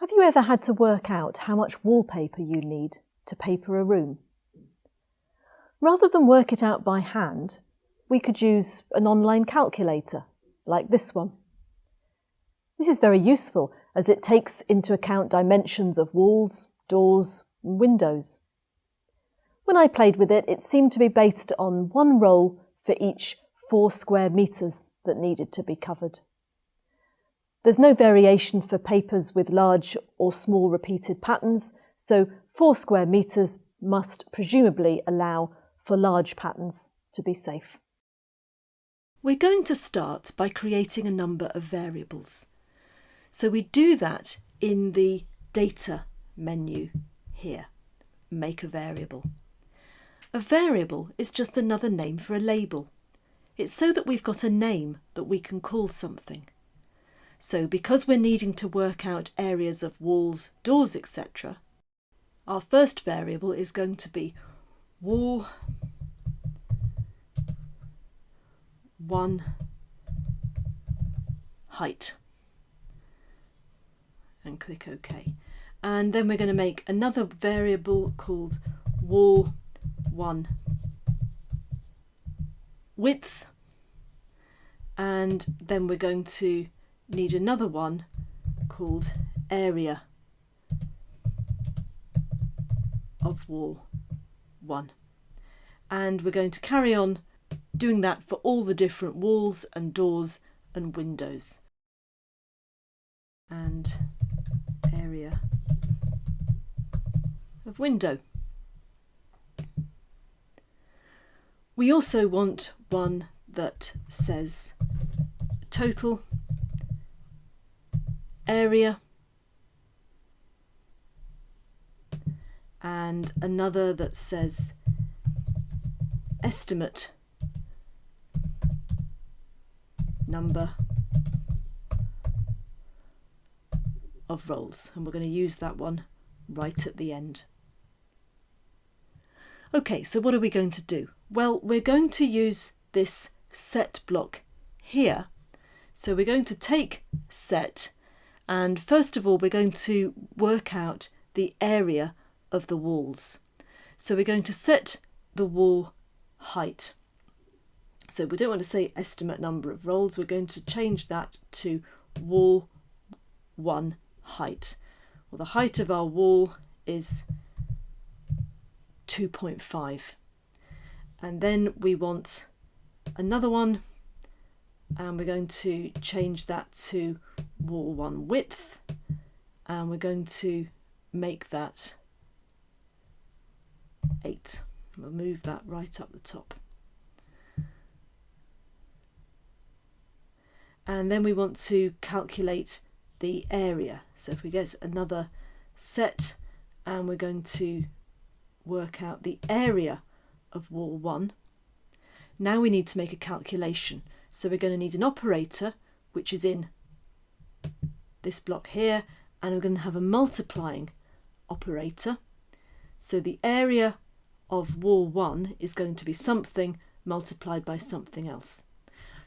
Have you ever had to work out how much wallpaper you need to paper a room? Rather than work it out by hand, we could use an online calculator, like this one. This is very useful as it takes into account dimensions of walls, doors and windows. When I played with it, it seemed to be based on one roll for each four square metres that needed to be covered. There's no variation for papers with large or small repeated patterns, so four square metres must presumably allow for large patterns to be safe. We're going to start by creating a number of variables. So we do that in the Data menu here, Make a Variable. A variable is just another name for a label. It's so that we've got a name that we can call something. So because we're needing to work out areas of walls, doors, etc., our first variable is going to be wall 1 height and click OK. And then we're going to make another variable called wall 1 width and then we're going to need another one called area of wall 1 and we're going to carry on doing that for all the different walls and doors and windows and area of window. We also want one that says total area and another that says estimate number of rolls and we're going to use that one right at the end. Okay, so what are we going to do? Well, we're going to use this set block here. So we're going to take set and first of all we're going to work out the area of the walls. So we're going to set the wall height. So we don't want to say estimate number of rolls, we're going to change that to wall 1 height. Well the height of our wall is 2.5 and then we want another one and we're going to change that to wall one width and we're going to make that 8 we'll move that right up the top and then we want to calculate the area so if we get another set and we're going to work out the area of wall 1. Now we need to make a calculation. So we're going to need an operator, which is in this block here, and we're going to have a multiplying operator. So the area of wall 1 is going to be something multiplied by something else.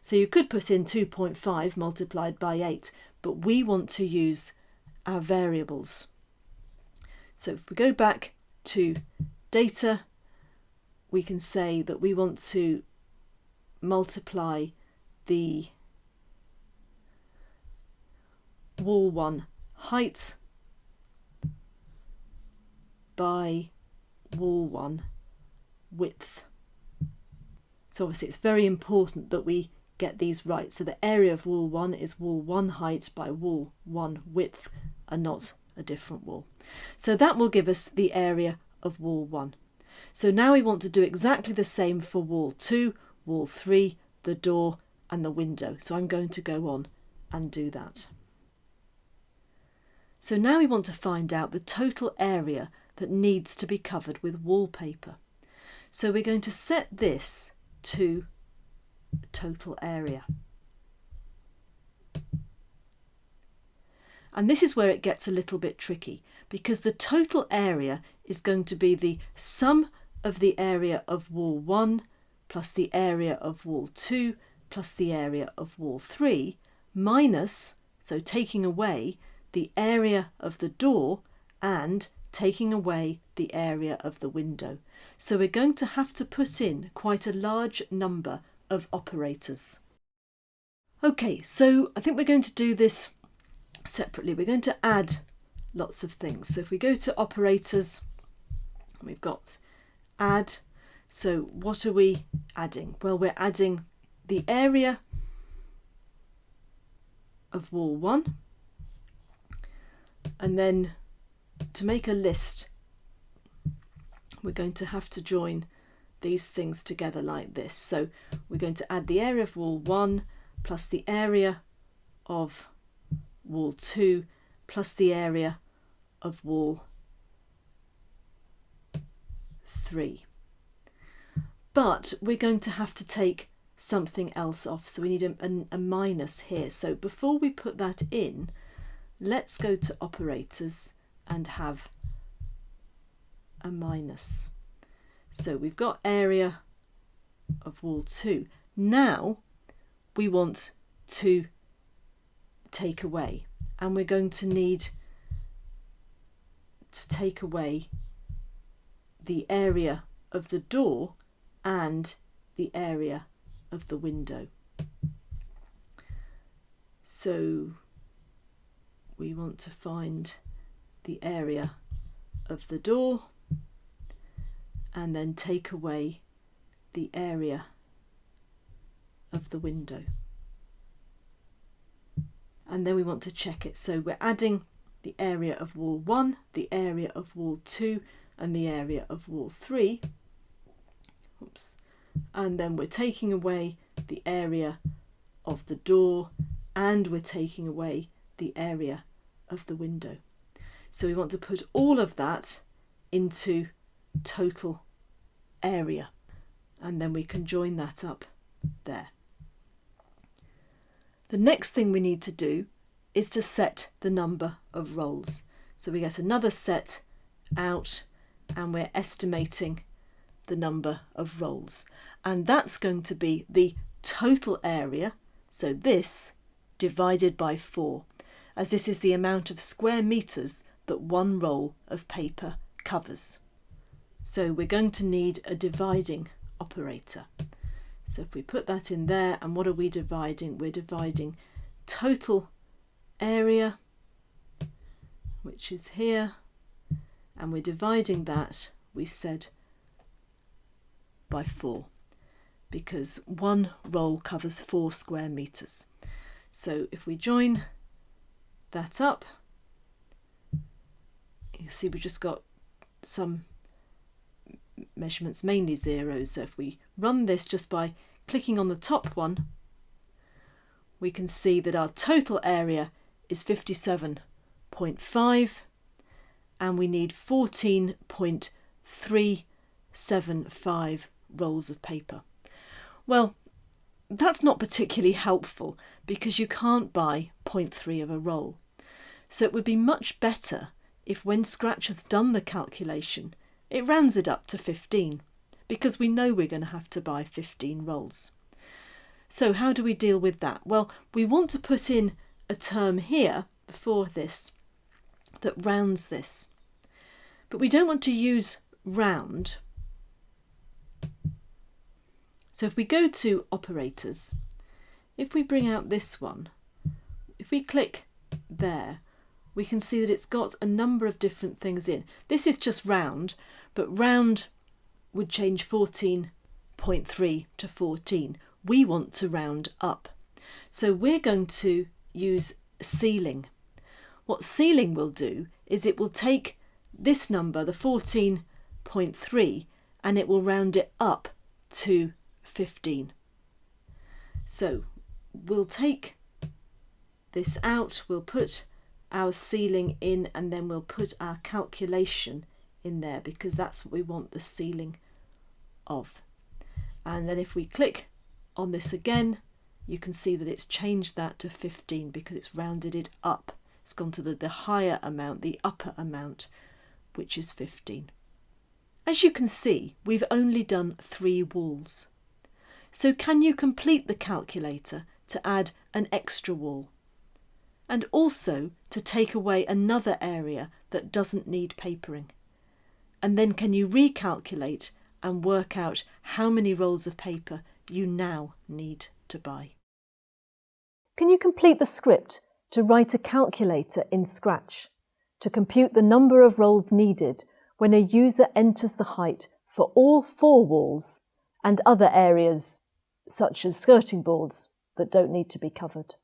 So you could put in 2.5 multiplied by 8, but we want to use our variables. So if we go back to data, we can say that we want to multiply the wall 1 height by wall 1 width. So obviously it's very important that we get these right. So the area of wall 1 is wall 1 height by wall 1 width and not a different wall. So that will give us the area of wall 1. So now we want to do exactly the same for wall 2, wall 3, the door and the window. So I'm going to go on and do that. So now we want to find out the total area that needs to be covered with wallpaper. So we're going to set this to total area. And this is where it gets a little bit tricky because the total area is going to be the sum of the area of wall 1 plus the area of wall 2 plus the area of wall 3 minus, so taking away, the area of the door and taking away the area of the window. So we're going to have to put in quite a large number of operators. Okay, so I think we're going to do this separately. We're going to add lots of things. So if we go to operators, we've got add. So what are we adding? Well, we're adding the area of wall 1 and then to make a list we're going to have to join these things together like this so we're going to add the area of wall 1 plus the area of wall 2 plus the area of wall 3 but we're going to have to take something else off. So we need a, a, a minus here. So before we put that in, let's go to operators and have a minus. So we've got area of wall 2. Now we want to take away and we're going to need to take away the area of the door and the area of the window. So we want to find the area of the door and then take away the area of the window. And then we want to check it. So we're adding the area of wall 1, the area of wall 2 and the area of wall 3. Oops and then we're taking away the area of the door and we're taking away the area of the window. So we want to put all of that into total area and then we can join that up there. The next thing we need to do is to set the number of rolls. So we get another set out and we're estimating the number of rolls and that's going to be the total area so this divided by 4 as this is the amount of square meters that one roll of paper covers. So we're going to need a dividing operator. So if we put that in there and what are we dividing? We're dividing total area which is here and we're dividing that we said by 4 because one roll covers 4 square meters. So if we join that up, you see we've just got some measurements, mainly zeros. So if we run this just by clicking on the top one, we can see that our total area is 57.5 and we need 14.375 rolls of paper. Well, that's not particularly helpful because you can't buy 0.3 of a roll. So it would be much better if when Scratch has done the calculation, it rounds it up to 15 because we know we're going to have to buy 15 rolls. So how do we deal with that? Well, we want to put in a term here before this that rounds this. But we don't want to use round so if we go to operators, if we bring out this one, if we click there, we can see that it's got a number of different things in. This is just round, but round would change 14.3 to 14. We want to round up. So we're going to use ceiling. What ceiling will do is it will take this number, the 14.3, and it will round it up to 15. So we'll take this out, we'll put our ceiling in and then we'll put our calculation in there because that's what we want the ceiling of. And then if we click on this again, you can see that it's changed that to 15 because it's rounded it up. It's gone to the, the higher amount, the upper amount, which is 15. As you can see, we've only done three walls. So can you complete the calculator to add an extra wall? And also to take away another area that doesn't need papering. And then can you recalculate and work out how many rolls of paper you now need to buy. Can you complete the script to write a calculator in Scratch to compute the number of rolls needed when a user enters the height for all four walls and other areas such as skirting boards that don't need to be covered?